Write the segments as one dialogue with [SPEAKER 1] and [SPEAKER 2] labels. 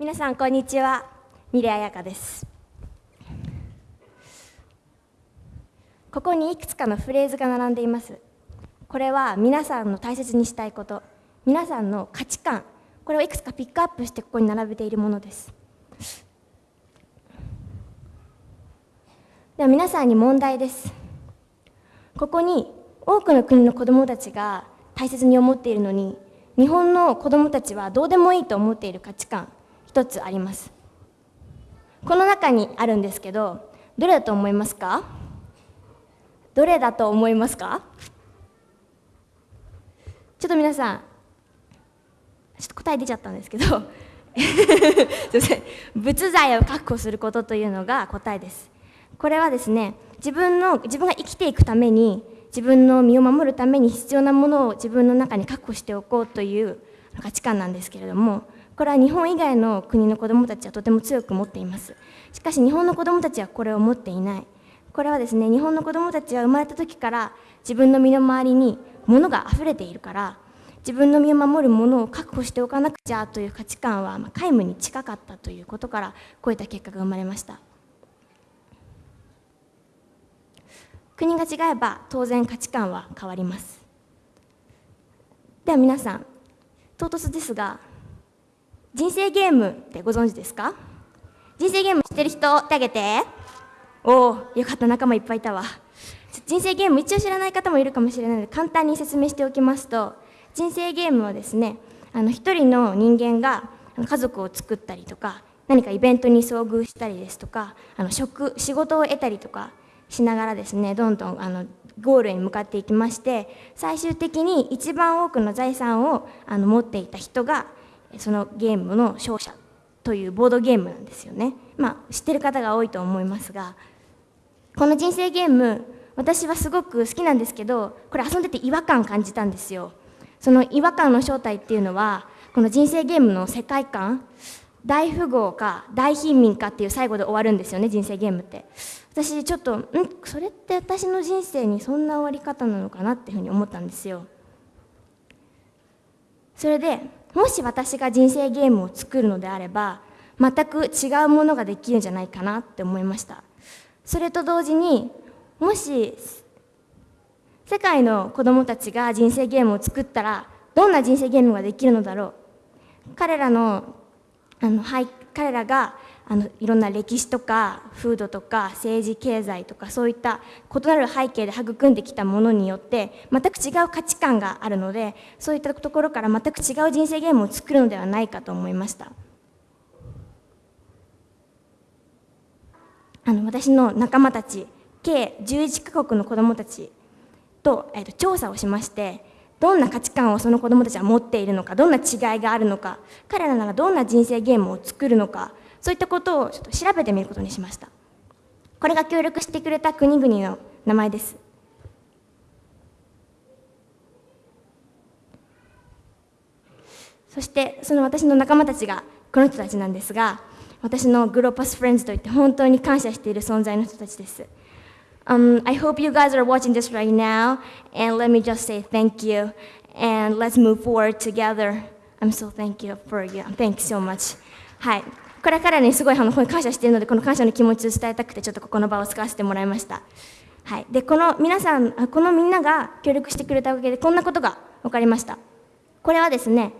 [SPEAKER 1] 皆さんこんにちは。三レ彩香です。ここにいくつかのフレーズが並んでいます。これは皆さんの大切にしたいこと。皆さんの価値観。これをいくつかピックアップしてここに並べているものです。では皆さんに問題です。ここに多くの国の子どもたちが大切に思っているのに日本の子どもたちはどうでもいいと思っている価値観。一つあります。この中にあるんですけどどれだと思いますか？どれだと思いますか？ちょっと皆さんちょっと答え出ちゃったんですけど すいません。仏材を確保することというのが答えです。これはですね自分の自分が生きていくために自分の身を守るために必要なものを自分の中に確保しておこうという価値観なんですけれどもこれは日本以外の国の子どもたちはとても強く持っています。しかし日本の子どもたちはこれを持っていない。これはですね日本の子どもたちは生まれた時から自分の身の回りに物が溢れているから自分の身を守るものを確保しておかなくちゃという価値観は皆無に近かったということからこういった結果が生まれました。国が違えば当然価値観は変わります。では皆さん唐突ですが人生ゲームってご存知ですか？人生ゲーム知ってる人手挙げて。おおよかった仲間いっぱいいたわ。人生ゲーム一応知らない方もいるかもしれないので簡単に説明しておきますと人生ゲームはですねあの一人の人間が家族を作ったりとか何かイベントに遭遇したりですとかあの職仕事を得たりとかしながらですねどんどんあのゴールに向かっていきまして最終的に一番多くの財産をあの持っていた人がそのゲームの勝者というボードゲームなんですよね。まあ、知ってる方が多いと思いますがこの人生ゲーム私はすごく好きなんですけどこれ遊んでて違和感感じたんですよ。その違和感の正体っていうのはこの人生ゲームの世界観大富豪か大貧民かっていう最後で終わるんですよね人生ゲームって私ちょっとん？それって私の人生にそんな終わり方なのかなっていうふうに思ったんですよそれでもし私が人生ゲームを作るのであれば全く違うものができるんじゃないかなって思いました。それと同時にもし世界の子供たちが人生ゲームを作ったらどんな人生ゲームができるのだろう。彼らのあの、はい、彼らがあのいろんな歴史とか風土とか政治経済とかそういった異なる背景で育んできたものによって全く違う価値観があるのでそういったところから全く違う人生ゲームを作るのではないかと思いました。あの私の仲間たち計11カ国の子どもたちと,、えー、と調査をしましてどんな価値観をその子どもたちは持っているのかどんな違いがあるのか彼らならどんな人生ゲームを作るのかそういったことをちょっと調べてみることにしましたこれが協力してくれた国々の名前ですそしてその私の仲間たちがこの人たちなんですが私のグローパスフレンズといって本当に感謝している存在の人たちです Um, I hope you guys are watching this right now, and let me just say thank you, and let's move forward together. I'm so thank you for you. Thanks so much. はい。これからにすごいあの感謝しているので、この感謝の気持ちを伝えたくて、ちょっとここの場を使わせてもらいました。はい。で、この皆さん、このみんなが協力してくれたおかげで、こんなことが分かりました。これはですね、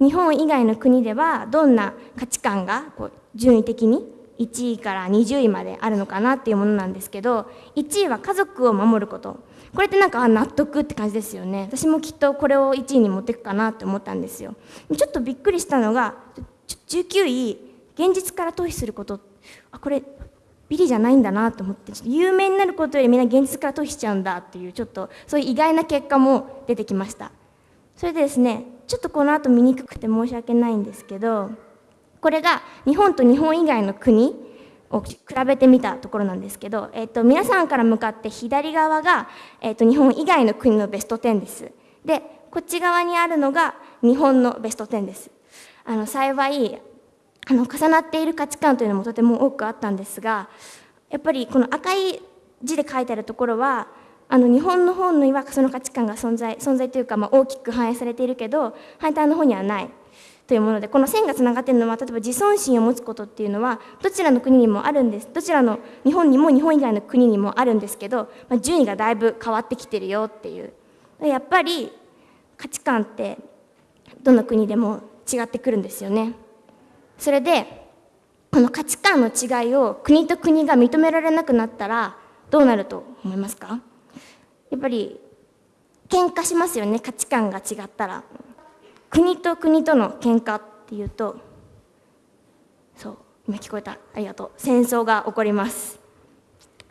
[SPEAKER 1] 日本以外の国ではどんな価値観がこう順位的に1位から20位まであるのかなっていうものなんですけど1位は家族を守ることこれってなんか納得って感じですよね私もきっとこれを1位に持っていくかなって思ったんですよちょっとびっくりしたのが19位現実から逃避することあこれビリじゃないんだなと思ってちょっと有名になることよりみんな現実から逃避しちゃうんだっていうちょっとそういう意外な結果も出てきましたそれでですねちょっとこの後見にくくて申し訳ないんですけどこれが日本と日本以外の国を比べてみたところなんですけど、えーと、皆さんから向かって左側が、えーと、日本以外の国のベスト10です。でこっち側にあるのが日本のベスト10です。あの幸いあの重なっている価値観というのもとても多くあったんですがやっぱりこの赤い字で書いてあるところはあの日本の方にはその価値観が存在存在というか、まあ、大きく反映されているけど反対の方にはないというものでこの線がつながっているのは例えば自尊心を持つことっていうのはどちらの国にもあるんですどちらの日本にも日本以外の国にもあるんですけど、まあ、順位がだいぶ変わってきてるよっていう。やっぱり価値観ってどの国でも違ってくるんですよね。それでこの価値観の違いを国と国が認められなくなったらどうなると思いますか？やっぱり喧嘩しますよね価値観が違ったら。国と国との喧嘩っていうとそう今聞こえた。ありがとう。戦争が起こります。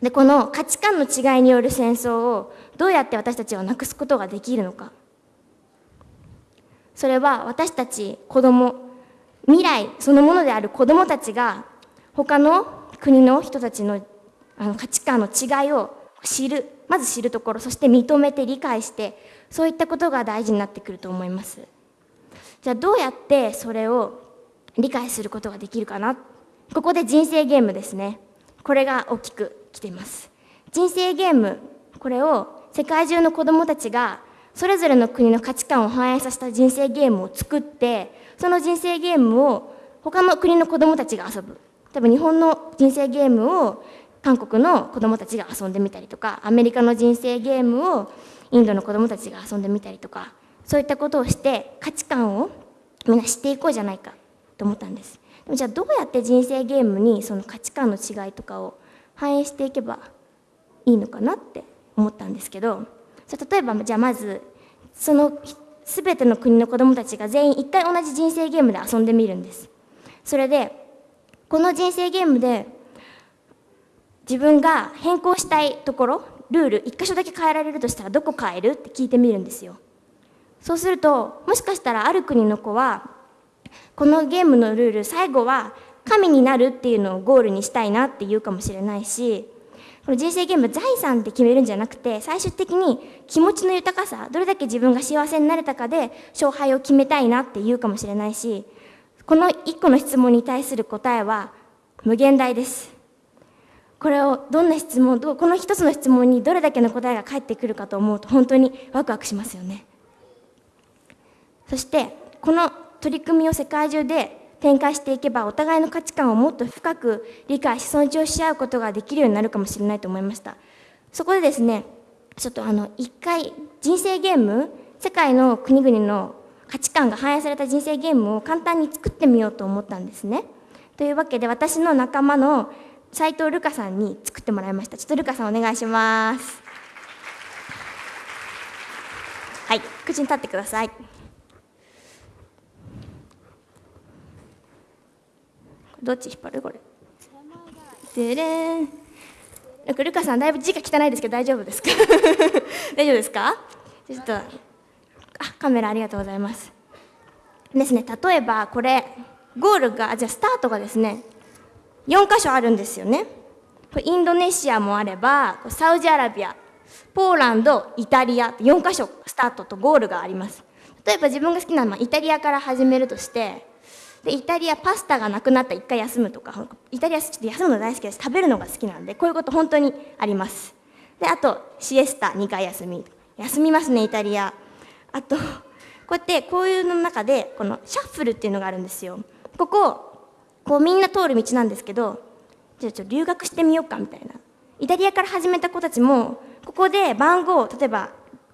[SPEAKER 1] でこの価値観の違いによる戦争をどうやって私たちはなくすことができるのか。それは私たち子供未来そのものである子供たちが他の国の人たちのあの価値観の違いを知るまず知るところそして認めて理解してそういったことが大事になってくると思います。じゃあどうやってそれを理解することができるかな？ここで人生ゲームですね。これが大きく来ています。人生ゲームこれを世界中の子どもたちがそれぞれの国の価値観を反映させた人生ゲームを作ってその人生ゲームを他の国の子どもたちが遊ぶ。例えば日本の人生ゲームを韓国の子どもたちが遊んでみたりとかアメリカの人生ゲームをインドの子どもたちが遊んでみたりとかそういったことをして価値観をみんな知っていこうじゃないかと思ったんです。でもじゃあどうやって人生ゲームにその価値観の違いとかを反映していけばいいのかなって思ったんですけどそ例えばじゃあまずその全ての国の子どもたちが全員一回同じ人生ゲームで遊んでみるんです。それでこの人生ゲームで自分が変更したいところルール一箇所だけ変えられるとしたらどこ変えるって聞いてみるんですよ。そうするともしかしたらある国の子はこのゲームのルール最後は神になるっていうのをゴールにしたいなって言うかもしれないしこの人生ゲーム財産って決めるんじゃなくて最終的に気持ちの豊かさどれだけ自分が幸せになれたかで勝敗を決めたいなって言うかもしれないしこの1個の質問に対する答えは無限大です。これをどんな質問この一つの質問にどれだけの答えが返ってくるかと思うと本当にワクワクしますよね。そしてこの取り組みを世界中で展開していけばお互いの価値観をもっと深く理解し尊重し合うことができるようになるかもしれないと思いました。そこでですねちょっとあの一回人生ゲーム世界の国々の価値観が反映された人生ゲームを簡単に作ってみようと思ったんですね。というわけで私の仲間の斉藤ルカさんに作ってもらいました。ちょっとルカさんお願いします。はい口に立ってください。どっち引っ張る？これ。でれん。なんかルカさんだいぶ字が汚いですけど大丈夫ですか？大丈夫ですか？ちょっとあカメラありがとうございます。ですね。例えばこれゴールがじゃあスタートがですね4箇所あるんですよね。これインドネシアもあればサウジアラビアポーランドイタリア4箇所スタートとゴールがあります。例えば自分が好きなのはイタリアから始めるとしてでイタリアパスタがなくなったら1回休むとかイタリアちょっと休むの大好きです。食べるのが好きなんでこういうこと本当にあります。であとシエスタ2回休み。休みますねイタリア。あとこうやってこういうの中でこのシャッフルっていうのがあるんですよ。こここうみんな通る道なんですけどじゃあちょっと留学してみようかみたいな。イタリアから始めた子たちもここで番号例えば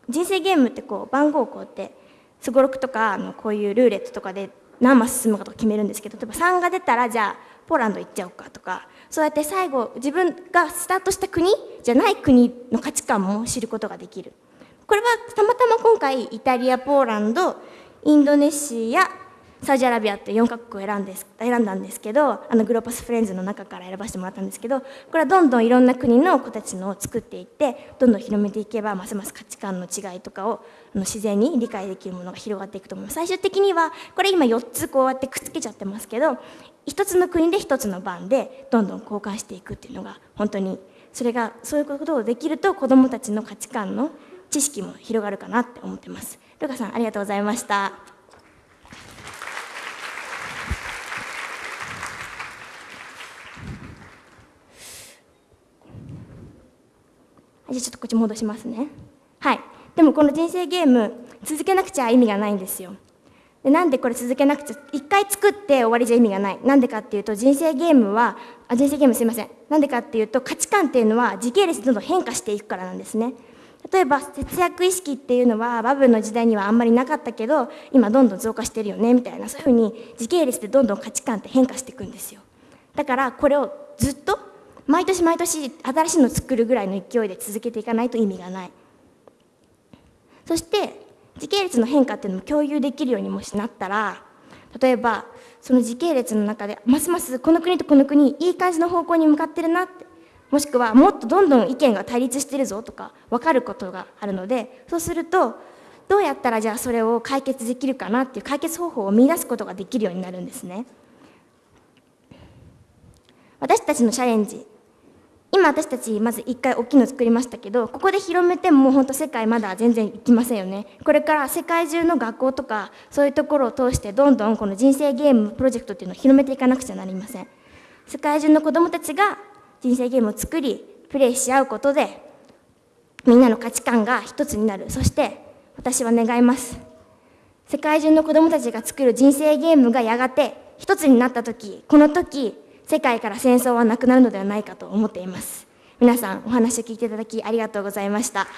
[SPEAKER 1] 人生ゲームってこう番号をこうやってすごろくとかあのこういうルーレットとかで何マス進むかとか決めるんですけど例えば3が出たらじゃあポーランド行っちゃおうかとかそうやって最後自分がスタートした国じゃない国の価値観も知ることができる。これはたまたま今回イタリアポーランドインドネシアサウジアラビアって4カ国を選んです選んだんですけどあのグローパスフレンズの中から選ばせてもらったんですけどこれはどんどんいろんな国の子たちのを作っていってどんどん広めていけばますます価値観の違いとかをあの自然に理解できるものが広がっていくと思います最終的にはこれ今4つこうやってくっつけちゃってますけど1つの国で1つの番でどんどん交換していくっていうのが本当にそれがそういうことをできると子どもたちの価値観の知識も広がるかなって思ってます。ルカさんありがとうございました。じゃあちょっとこっち戻しますね。はい。でもこの人生ゲーム続けなくちゃ意味がないんですよ。でなんでこれ続けなくちゃ一回作って終わりじゃ意味がない。なんでかっていうと人生ゲームはあ人生ゲームすいません。なんでかっていうと価値観っていうのは時系列でどんどん変化していくからなんですね。例えば節約意識っていうのはバブルの時代にはあんまりなかったけど今どんどん増加してるよねみたいなそういうふうに時系列でどんどん価値観って変化していくんですよ。だからこれをずっと毎年毎年新しいのを作るぐらいの勢いで続けていかないと意味がない。そして時系列の変化っていうのも共有できるようにもしなったら例えばその時系列の中でますますこの国とこの国いい感じの方向に向かってるなってもしくはもっとどんどん意見が対立してるぞとか分かることがあるのでそうするとどうやったらじゃあそれを解決できるかなっていう解決方法を見出すことができるようになるんですね。私たちのチャレンジ今私たちまず1回大きいの作りましたけどここで広めてももう本当世界まだ全然行きませんよね。これから世界中の学校とかそういうところを通してどんどんこの人生ゲームプロジェクトっていうのを広めていかなくちゃなりません。世界中の子どもたちが人生ゲームを作りプレイし合うことでみんなの価値観が一つになる。そして私は願います。世界中の子どもたちが作る人生ゲームがやがて一つになった時この時世界から戦争はなくなるのではないかと思っています。皆さんお話を聞いていただきありがとうございました。